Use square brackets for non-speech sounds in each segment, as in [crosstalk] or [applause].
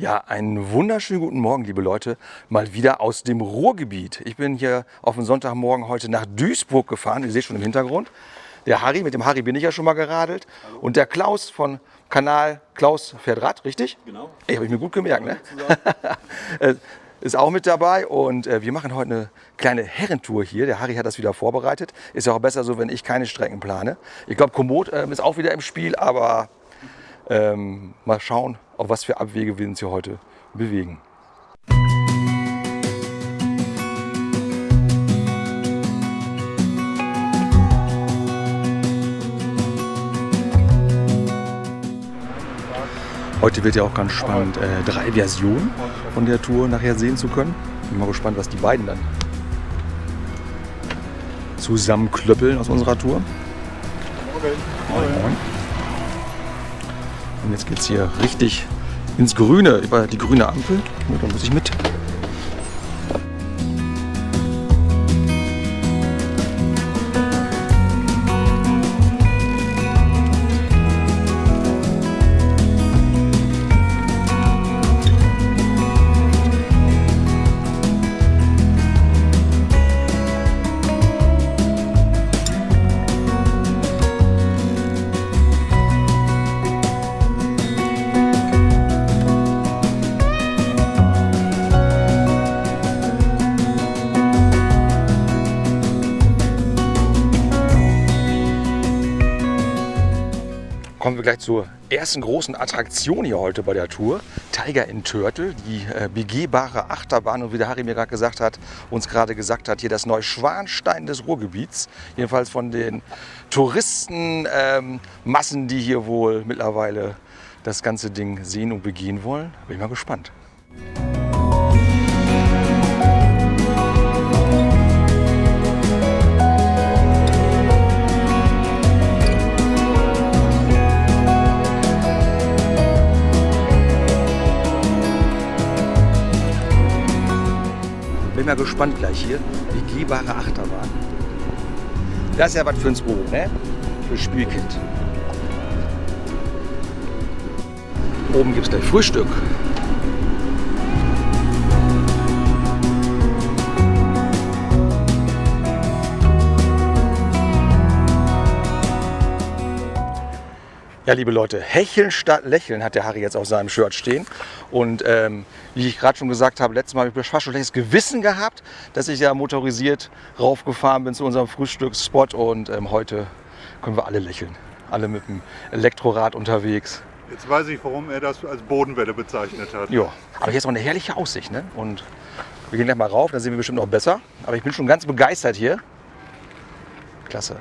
Ja, einen wunderschönen guten Morgen, liebe Leute. Mal wieder aus dem Ruhrgebiet. Ich bin hier auf dem Sonntagmorgen heute nach Duisburg gefahren. Ihr seht schon im Hintergrund. Der Harry, mit dem Harry bin ich ja schon mal geradelt. Hallo. Und der Klaus von Kanal Klaus fährt Rad, richtig? Genau. Ey, habe ich mir gut gemerkt, ne? [laughs] Äh, ist auch mit dabei und äh, wir machen heute eine kleine Herrentour hier. Der Harry hat das wieder vorbereitet. Ist ja auch besser so, wenn ich keine Strecken plane. Ich glaube, Komoot äh, ist auch wieder im Spiel, aber ähm, mal schauen, auf was für Abwege wir uns hier heute bewegen. Heute wird ja auch ganz spannend, äh, drei Versionen von der Tour nachher sehen zu können. Bin mal gespannt, was die beiden dann zusammenklöppeln aus unserer Tour. Moin. Moin. Und jetzt geht es hier richtig ins Grüne, über die grüne Ampel. Da muss ich mit. Kommen wir gleich zur ersten großen Attraktion hier heute bei der Tour. Tiger in Turtle, die äh, begehbare Achterbahn und wie der Harry mir gerade gesagt hat, uns gerade gesagt hat, hier das Neuschwanstein des Ruhrgebiets. Jedenfalls von den Touristenmassen, ähm, die hier wohl mittlerweile das ganze Ding sehen und begehen wollen. Bin ich mal gespannt. Bin mal gespannt gleich hier. Begehbare Achterbahn. Das ist ja was für uns Ohren, ne? Für Spielkind. Oben gibt es gleich Frühstück. Ja, liebe Leute, hecheln statt lächeln hat der Harry jetzt auf seinem Shirt stehen. Und ähm, wie ich gerade schon gesagt habe, letztes Mal habe ich fast schon schlechtes Gewissen gehabt, dass ich ja motorisiert raufgefahren bin zu unserem Frühstücksspot. Und ähm, heute können wir alle lächeln. Alle mit dem Elektrorad unterwegs. Jetzt weiß ich, warum er das als Bodenwelle bezeichnet hat. Ja, aber hier ist auch eine herrliche Aussicht. Ne? Und wir gehen gleich mal rauf, dann sehen wir bestimmt noch besser. Aber ich bin schon ganz begeistert hier. Klasse.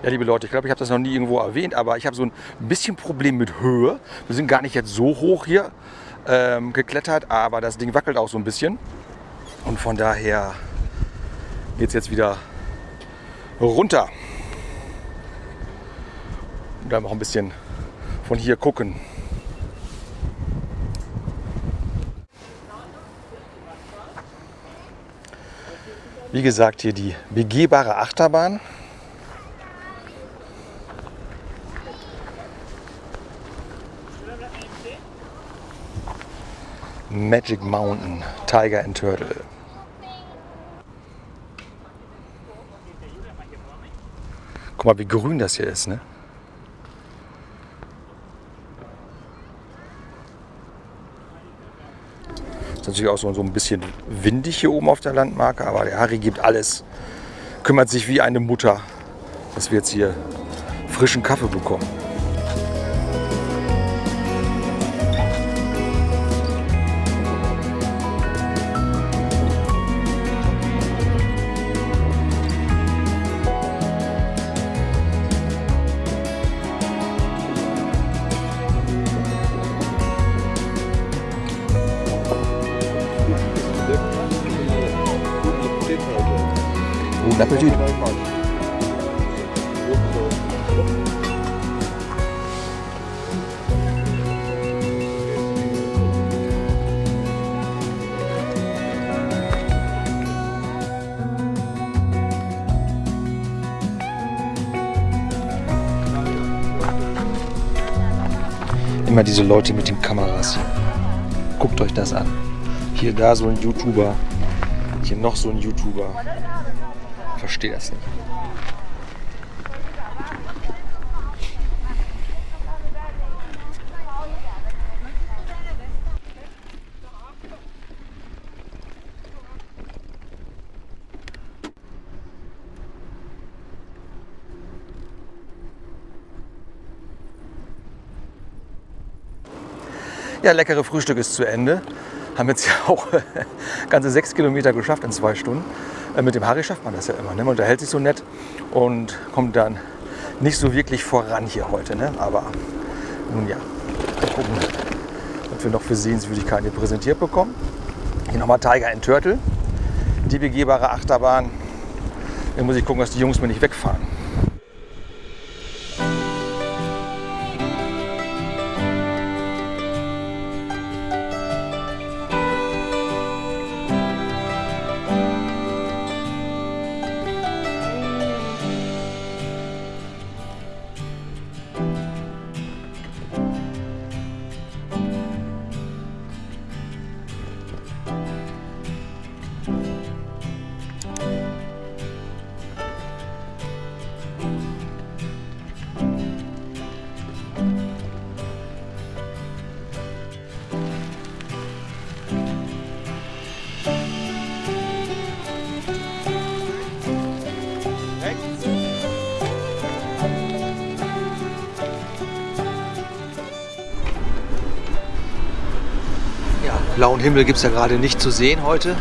Ja, liebe Leute, ich glaube, ich habe das noch nie irgendwo erwähnt, aber ich habe so ein bisschen Problem mit Höhe. Wir sind gar nicht jetzt so hoch hier ähm, geklettert, aber das Ding wackelt auch so ein bisschen. Und von daher geht es jetzt wieder runter. Und dann noch ein bisschen von hier gucken. Wie gesagt, hier die begehbare Achterbahn. Magic Mountain, Tiger and Turtle. Guck mal, wie grün das hier ist, ne? Ist natürlich auch so, so ein bisschen windig hier oben auf der Landmarke, aber der Harry gibt alles, kümmert sich wie eine Mutter, dass wir jetzt hier frischen Kaffee bekommen. Attitude. Immer diese Leute mit den Kameras hier. Guckt euch das an. Hier da so ein YouTuber. Hier noch so ein YouTuber. Verstehe das nicht. Ja, leckere Frühstück ist zu Ende. Haben jetzt ja auch [laughs] ganze sechs Kilometer geschafft in zwei Stunden. Äh, Mit dem Harry schafft man das ja immer. Ne? Man unterhält sich so nett und kommt dann nicht so wirklich voran hier heute. Ne? Aber nun ja, mal gucken, was wir noch für Sehenswürdigkeiten hier präsentiert bekommen. Hier nochmal Tiger in Turtle, die begehbare Achterbahn. Dann muss ich gucken, dass die Jungs mir nicht wegfahren. Blauen Himmel gibt es ja gerade nicht zu sehen heute.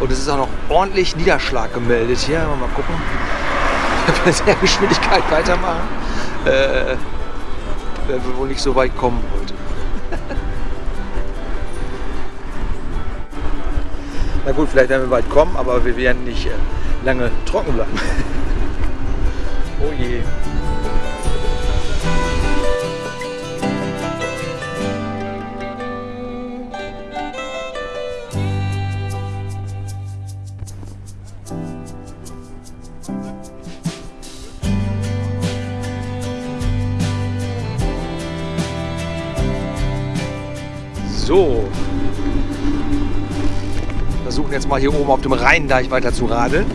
Und es ist auch noch ordentlich Niederschlag gemeldet hier. Mal gucken. [laughs] Wenn wir der Geschwindigkeit weitermachen, äh, werden wir wohl nicht so weit kommen heute. [laughs] Na gut, vielleicht werden wir weit kommen, aber wir werden nicht äh, lange trocken bleiben. [laughs] oh je. So. Versuchen jetzt mal hier oben auf dem Rheindeich weiter zu radeln.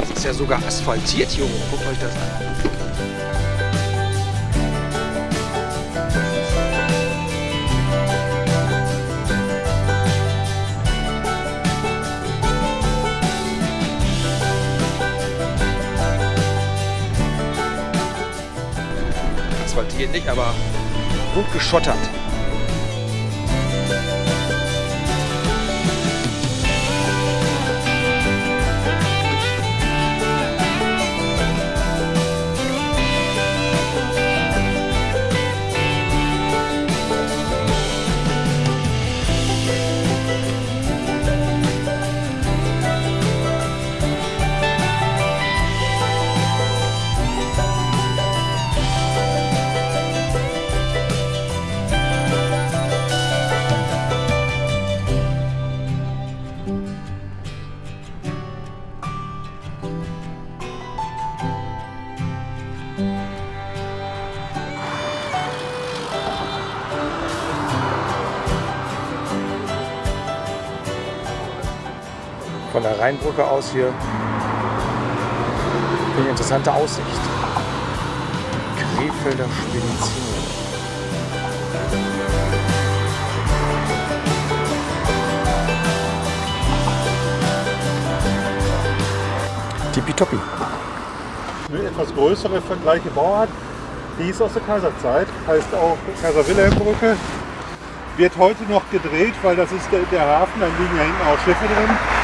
Das ist ja sogar asphaltiert hier oben. Guckt euch das an. Asphaltiert nicht, aber gut geschottert. Rheinbrücke aus hier eine interessante Aussicht. Krefelder Spedition. Tippitoppi. Eine etwas größere vergleiche Bauart, die ist aus der Kaiserzeit, heißt auch Kaiser Wilhelm Brücke. Wird heute noch gedreht, weil das ist der, der Hafen, da liegen ja hinten auch Schiffe drin.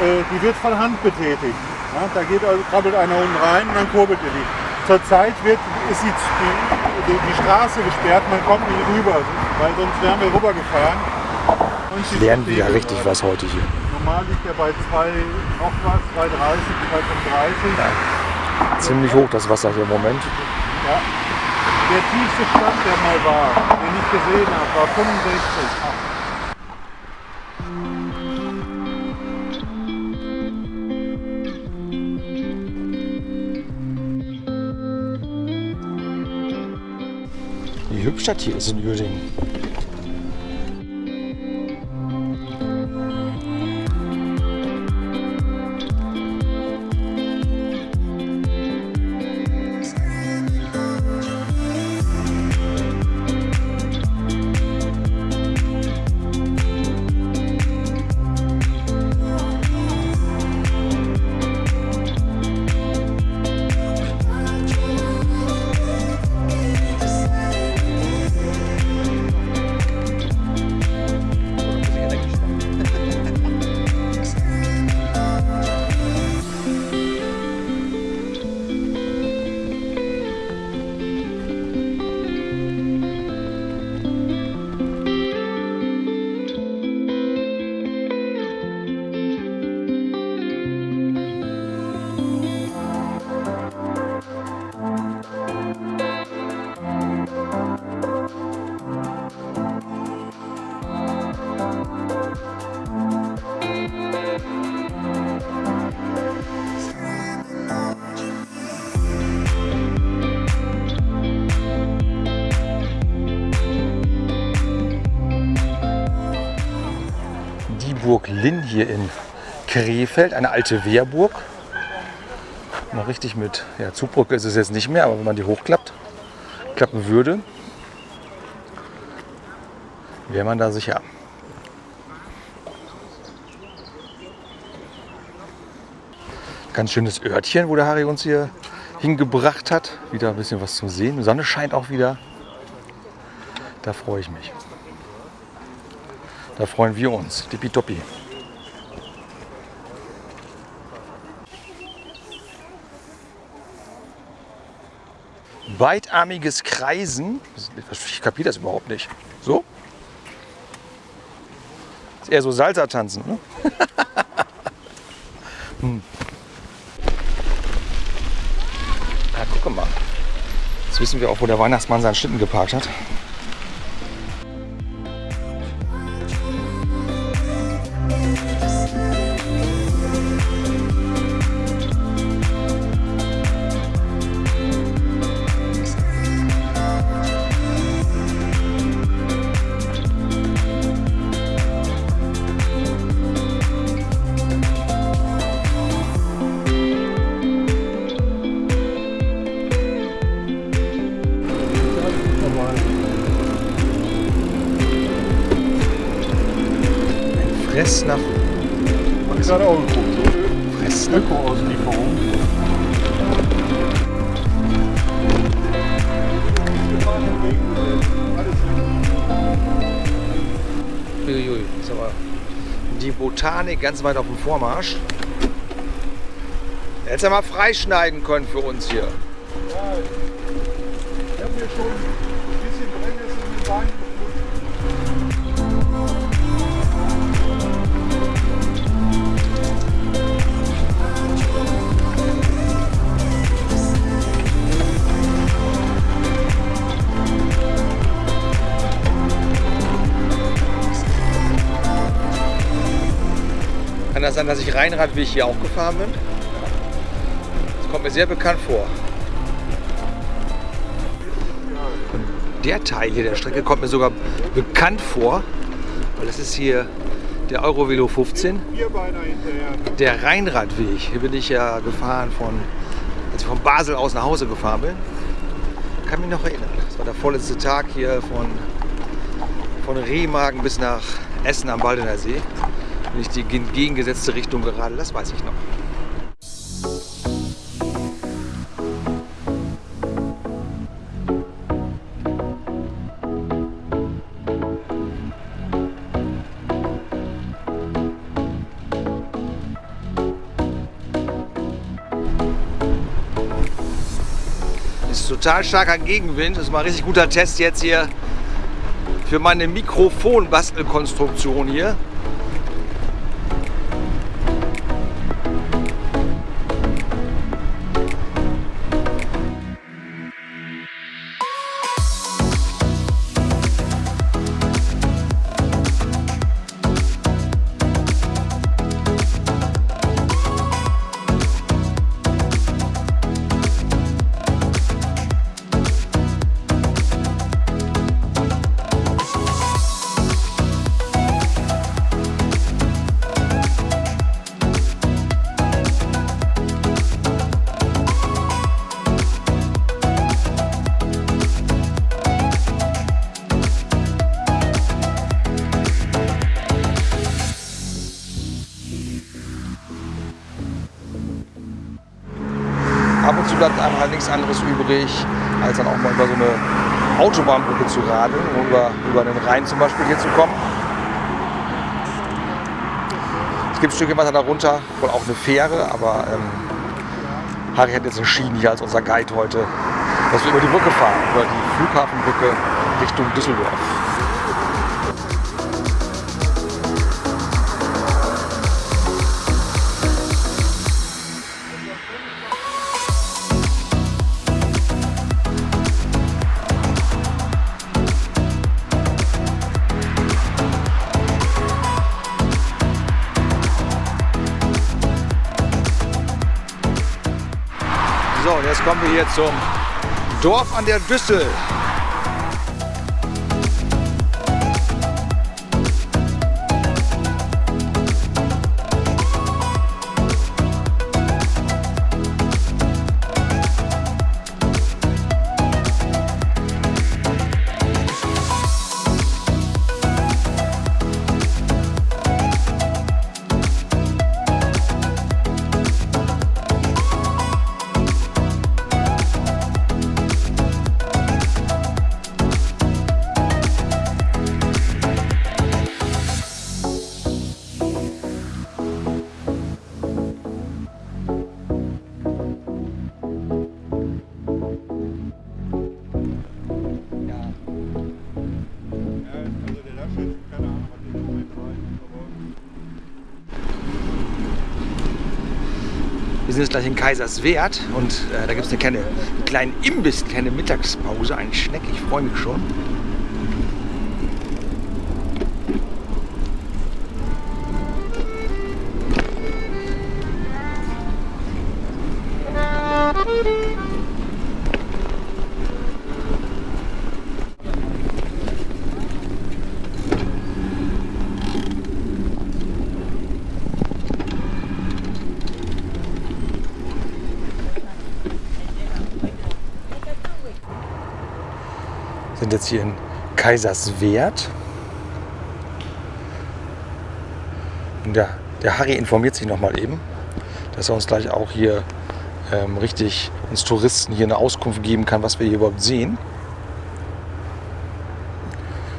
Äh, die wird von Hand betätigt. Ja, da geht also, krabbelt einer unten rein und dann kurbelt er die. Zurzeit wird, ist die, die, die Straße gesperrt, man kommt nicht rüber, weil sonst wären wir rübergefahren. Und Lernen wir ja richtig was heute hier. Normal liegt er bei 2, noch was, 2,30, 2,35. Ziemlich hoch das Wasser hier im Moment. Ja. Der tiefste Stand, der mal war, den ich gesehen habe, war 65. Wie hübsch das hier ist in Uerdingen. Linn hier in Krefeld, eine alte Wehrburg. Noch richtig mit ja, Zugbrücke ist es jetzt nicht mehr, aber wenn man die hochklappt, klappen würde, wäre man da sicher. Ganz schönes Örtchen, wo der Harry uns hier hingebracht hat. Wieder ein bisschen was zum Sehen. Die Sonne scheint auch wieder. Da freue ich mich. Da freuen wir uns. Tippitoppi. Weitarmiges Kreisen. Ich kapiere das überhaupt nicht. So? Ist eher so Salsa-Tanzen, ne? [laughs] hm. Ja, gucke mal. Jetzt wissen wir auch, wo der Weihnachtsmann seinen Schlitten geparkt hat. Fress nach Hab ich gerade auch geguckt. Fress nach Öko-Auslieferung. Uiuiui, ist aber die Botanik ganz weit auf dem Vormarsch. Hättest ja mal freischneiden können für uns hier. Ja, ich habe mir schon das sein, dass ich Rheinradweg hier auch gefahren bin? Das kommt mir sehr bekannt vor. Der Teil hier der Strecke kommt mir sogar bekannt vor, weil das ist hier der Eurovelo 15. Vierbeiner hinterher. Der Rheinradweg, hier bin ich ja gefahren von, als ich von Basel aus nach Hause gefahren bin. Kann mich noch erinnern. Das war der vorletzte Tag hier von, von Remagen bis nach Essen am Baldener See. Bin ich die entgegengesetzte Richtung gerade, das weiß ich noch. ist total starker Gegenwind. Das ist mal ein richtig guter Test jetzt hier für meine Mikrofonbastelkonstruktion hier. Anderes übrig, als dann auch mal über so eine Autobahnbrücke zu radeln, um über, über den Rhein zum Beispiel hier zu kommen. Es gibt ein Stückchen weiter darunter, wohl auch eine Fähre, aber ähm, Harry hat jetzt entschieden hier als unser Guide heute, dass wir über die Brücke fahren, über die Flughafenbrücke Richtung Düsseldorf. Kommen wir hier zum Dorf an der Düssel. Sind jetzt gleich in Kaiserswerth und äh, da gibt es eine kleine, einen kleinen Imbiss, eine kleine Mittagspause, einen Schneck. Ich freue mich schon. Sind jetzt hier in Kaiserswerth. Und der, der Harry informiert sich noch mal eben, dass er uns gleich auch hier ähm, richtig uns Touristen hier eine Auskunft geben kann, was wir hier überhaupt sehen.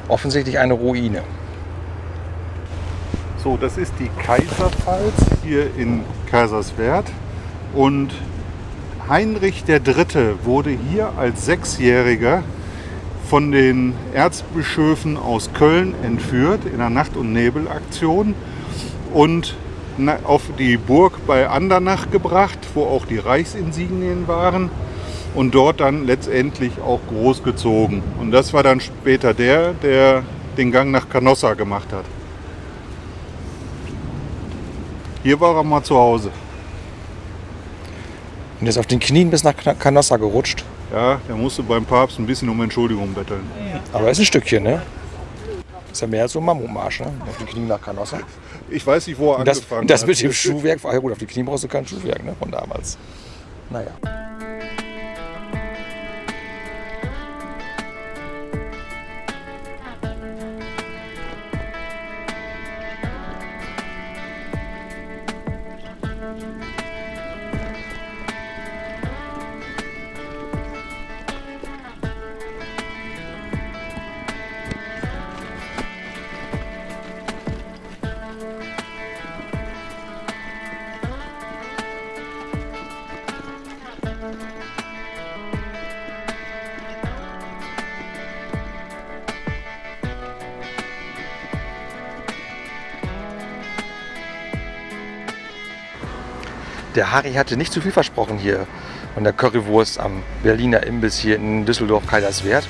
Offensichtlich eine Ruine. So, das ist die Kaiserpfalz hier in Kaiserswerth. Und Heinrich III. wurde hier als Sechsjähriger von den Erzbischöfen aus Köln entführt in einer Nacht- und Nebelaktion und auf die Burg bei Andernach gebracht, wo auch die Reichsinsignien waren und dort dann letztendlich auch großgezogen. Und das war dann später der, der den Gang nach Canossa gemacht hat. Hier war er mal zu Hause. Und ist auf den Knien bis nach Canossa gerutscht. Ja, der musste beim Papst ein bisschen um Entschuldigung betteln. Aber ist ein Stückchen, ne? Ist ja mehr als so ein Mammutmarsch, ne? Auf den Knien nach Canossa. Ich weiß nicht, wo er Und das, angefangen das hat. mit dem Schuhwerk, ach ja gut, auf die Knie brauchst du kein Schuhwerk, ne? Von damals. Naja. Der Harry hatte nicht zu viel versprochen hier von der Currywurst am Berliner Imbiss hier in Düsseldorf-Kaiserswerth.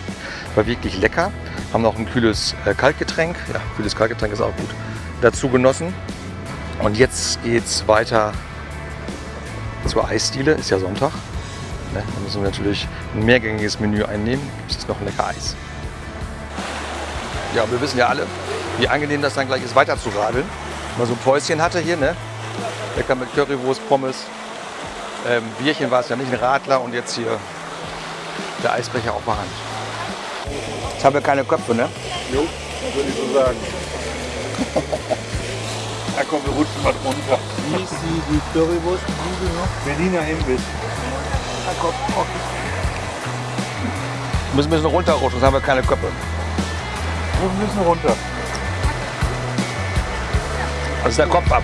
War wirklich lecker. Haben noch ein kühles äh, Kaltgetränk, ja, kühles Kaltgetränk ist auch gut, dazu genossen. Und jetzt geht's weiter zur Eisdiele, ist ja Sonntag. Ne, da müssen wir natürlich ein mehrgängiges Menü einnehmen. Gibt es noch ein lecker Eis. Ja, wir wissen ja alle, wie angenehm das dann gleich ist, weiter zu radeln. Wenn man so ein Päuschen hatte hier, ne? Lecker mit Currywurst, Pommes. Ähm, Bierchen war es ja nicht, ein Radler und jetzt hier der Eisbecher auf der Hand. Jetzt haben wir keine Köpfe, ne? Jo, das würde ich so sagen. [laughs] da kommen wir rutschen mal runter. Wie ist die, die Currywurst? Berliner Imbiss. Kopf. Oh. Wir müssen ein bisschen runterrutschen, sonst haben wir keine Köpfe. Wir müssen runter. Also ist der Kopf ab.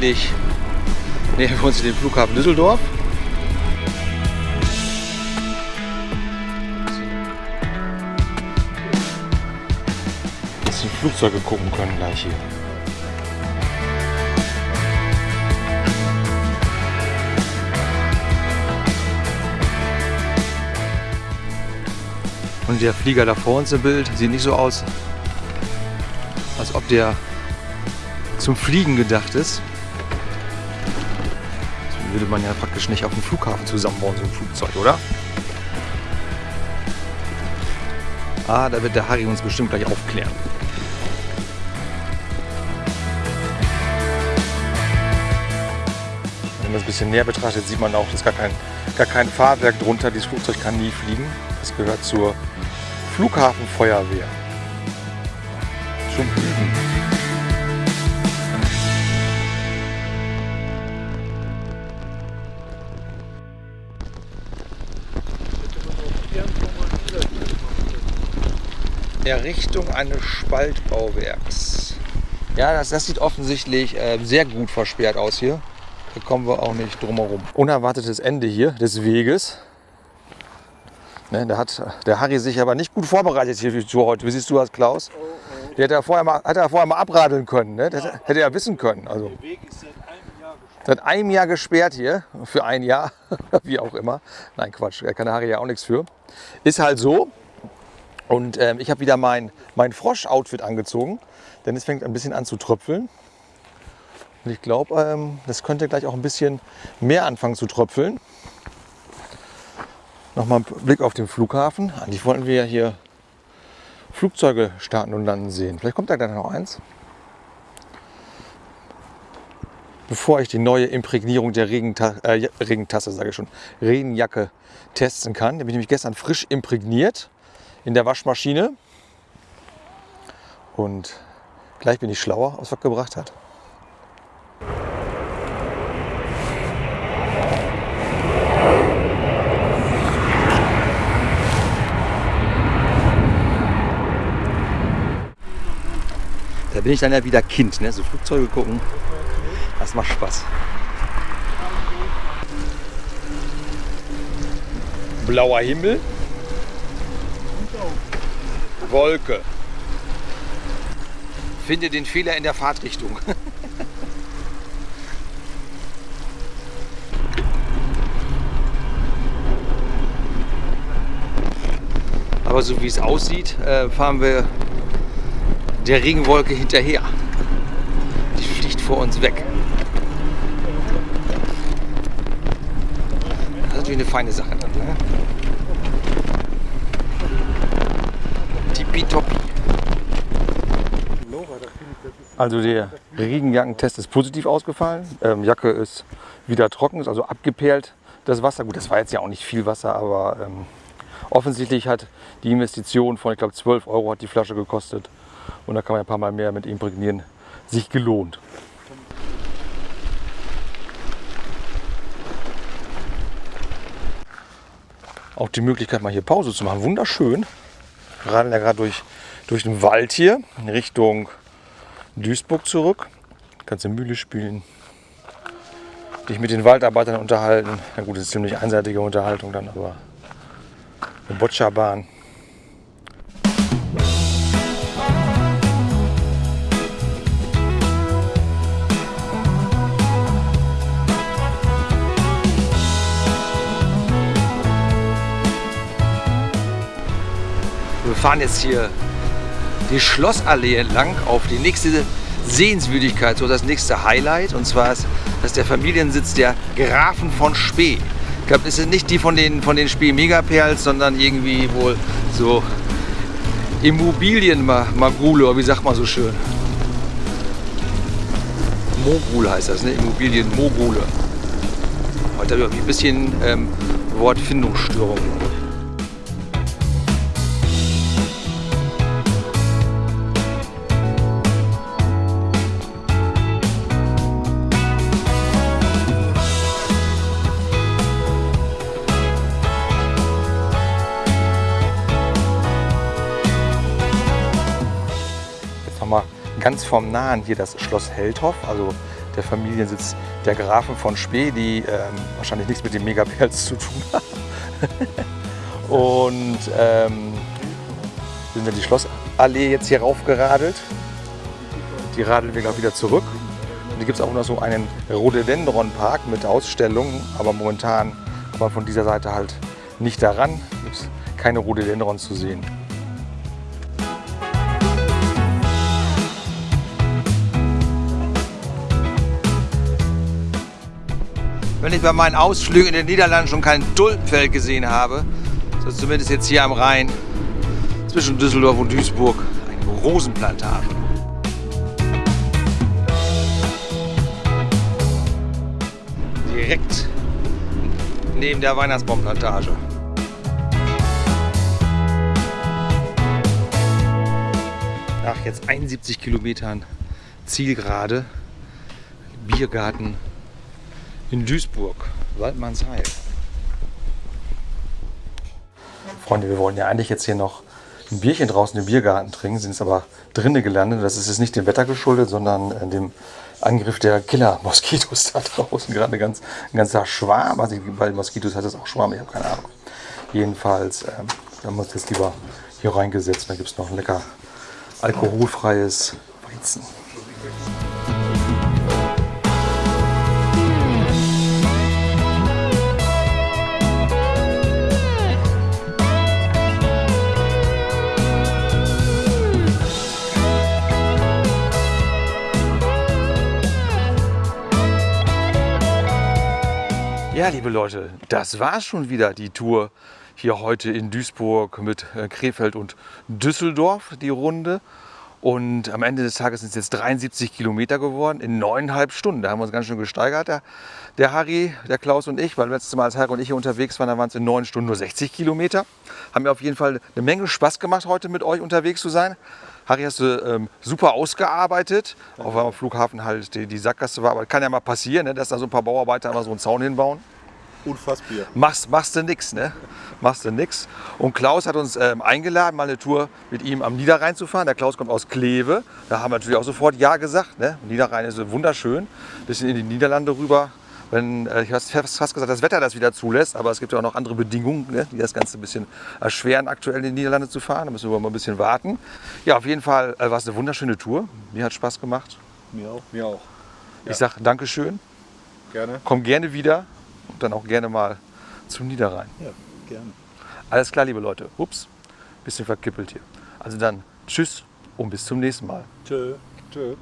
offensichtlich nähern wir uns den Flughafen Düsseldorf. Dass die Flugzeuge gucken können gleich hier. Und der Flieger da vor uns im Bild sieht nicht so aus, als ob der zum Fliegen gedacht ist. Das würde man ja praktisch nicht auf dem Flughafen zusammenbauen, so ein Flugzeug, oder? Ah, da wird der Harry uns bestimmt gleich aufklären. Wenn man es ein bisschen näher betrachtet, sieht man auch, dass gar kein, gar kein Fahrwerk drunter. Dieses Flugzeug kann nie fliegen. Das gehört zur Flughafenfeuerwehr. Errichtung eines Spaltbauwerks. Ja, das, das sieht offensichtlich äh, sehr gut versperrt aus hier. Da kommen wir auch nicht drum herum. Unerwartetes Ende hier des Weges. Ne, da hat der Harry sich aber nicht gut vorbereitet hier für heute. Wie siehst du das, Klaus? Der hätte ja vorher mal, hätte er vorher mal abradeln können. Ne? Das hätte er wissen können. Also. Der Weg ist seit einem Jahr gesperrt. Seit einem Jahr gesperrt hier. Für ein Jahr. [laughs] Wie auch immer. Nein, Quatsch. Da kann der Harry ja auch nichts für. Ist halt so. Und ähm, ich habe wieder mein, mein Frosch-Outfit angezogen, denn es fängt ein bisschen an zu tröpfeln. Und ich glaube, ähm, das könnte gleich auch ein bisschen mehr anfangen zu tröpfeln. Nochmal ein Blick auf den Flughafen. Eigentlich wollten wir ja hier Flugzeuge starten und landen sehen. Vielleicht kommt da gleich noch eins. Bevor ich die neue Imprägnierung der Regenta äh, Regentasse, sage ich schon, Regenjacke testen kann. Die habe ich nämlich gestern frisch imprägniert in der Waschmaschine. Und gleich bin ich schlauer, was was gebracht hat. Da bin ich dann ja wieder Kind, ne? so Flugzeuge gucken. Das macht Spaß. Blauer Himmel, Wolke. Finde den Fehler in der Fahrtrichtung. [laughs] Aber so wie es aussieht, äh, fahren wir der Regenwolke hinterher. Die fliegt vor uns weg. Das ist natürlich eine feine Sache. Dann, ne? tippitoppi. Also der Regenjackentest ist positiv ausgefallen. Ähm, Jacke ist wieder trocken, ist also abgeperlt das Wasser. Gut, das war jetzt ja auch nicht viel Wasser, aber ähm, offensichtlich hat die Investition von, ich glaube, 12 Euro hat die Flasche gekostet. Und da kann man ein paar Mal mehr mit imprägnieren, sich gelohnt. Auch die Möglichkeit, mal hier Pause zu machen. Wunderschön. Wir radeln ja gerade durch, durch den Wald hier in Richtung Duisburg zurück. Kannst in Mühle spielen. Dich mit den Waldarbeitern unterhalten. Na gut, das ist ziemlich einseitige Unterhaltung dann, aber eine Boccia-Bahn. Wir fahren jetzt hier die Schlossallee entlang auf die nächste Sehenswürdigkeit, so das nächste Highlight. Und zwar ist das der Familiensitz der Grafen von Spee. Ich glaube, das sind nicht die von den, von den Spee Megaperls, sondern irgendwie wohl so Immobilienmagule, wie sagt man so schön? Mogul heißt das, ne? Immobilienmogule. Heute habe ich ein bisschen ähm, Wortfindungsstörung. Ganz vom Nahen hier das Schloss Heldhoff, also der Familiensitz der Grafen von Spee, die ähm, wahrscheinlich nichts mit den Megaperls zu tun haben. [laughs] Und ähm, sind wir die Schlossallee jetzt hier raufgeradelt. Die radeln wir gleich wieder zurück. Und hier gibt es auch noch so einen Rhododendron-Park mit Ausstellungen, aber momentan kann man von dieser Seite halt nicht daran. Gibt es keine Rhododendrons zu sehen. Wenn ich bei meinen Ausflügen in den Niederlanden schon kein Tulpenfeld gesehen habe, so zumindest jetzt hier am Rhein zwischen Düsseldorf und Duisburg eine Rosenplantage. Direkt neben der Weihnachtsbaumplantage. Nach jetzt 71 Kilometern Zielgerade, Biergarten in Duisburg, Waldmannsheil. Freunde, wir wollen ja eigentlich jetzt hier noch ein Bierchen draußen im Biergarten trinken, sind es aber drinnen gelandet. Das ist jetzt nicht dem Wetter geschuldet, sondern äh, dem Angriff der Killer-Moskitos da [laughs] draußen. Gerade ganz, ein ganzer Schwarm. Also bei Moskitos hat es auch Schwarm, ich habe keine Ahnung. Jedenfalls ähm, haben wir uns jetzt lieber hier reingesetzt. Da gibt es noch ein lecker alkoholfreies Weizen. Ja, liebe Leute, das war schon wieder die Tour hier heute in Duisburg mit äh, Krefeld und Düsseldorf, die Runde. Und am Ende des Tages sind es jetzt 73 Kilometer geworden in neuneinhalb Stunden. Da haben wir uns ganz schön gesteigert, der, der Harry, der Klaus und ich, weil letztes Mal als Harry und ich hier unterwegs waren, da waren es in neun Stunden nur 60 Kilometer. Haben mir auf jeden Fall eine Menge Spaß gemacht, heute mit euch unterwegs zu sein. Harry hast du ähm, super ausgearbeitet, auch weil am Flughafen halt die, die Sackgasse war. Aber kann ja mal passieren, ne, dass da so ein paar Bauarbeiter immer so einen Zaun hinbauen. Unfassbar. Machst, machst du nix, ne? Machst du nix. Und Klaus hat uns ähm, eingeladen, mal eine Tour mit ihm am Niederrhein zu fahren. Der Klaus kommt aus Kleve. Da haben wir natürlich auch sofort Ja gesagt. Ne? Niederrhein ist wunderschön. Bisschen in die Niederlande rüber. Wenn, äh, ich habe fast gesagt, das Wetter das wieder zulässt, aber es gibt ja auch noch andere Bedingungen, ne, die das Ganze ein bisschen erschweren, aktuell in die Niederlande zu fahren. Da müssen wir mal ein bisschen warten. Ja, auf jeden Fall äh, war es eine wunderschöne Tour. Mir hat Spaß gemacht. Mir auch. Mir auch. Ja. Ich sage Dankeschön. Gerne. Komm gerne wieder und dann auch gerne mal zum Niederrhein. Ja, gerne. Alles klar, liebe Leute. Ups, bisschen verkippelt hier. Also dann tschüss und bis zum nächsten Mal. Tschö. Tschö.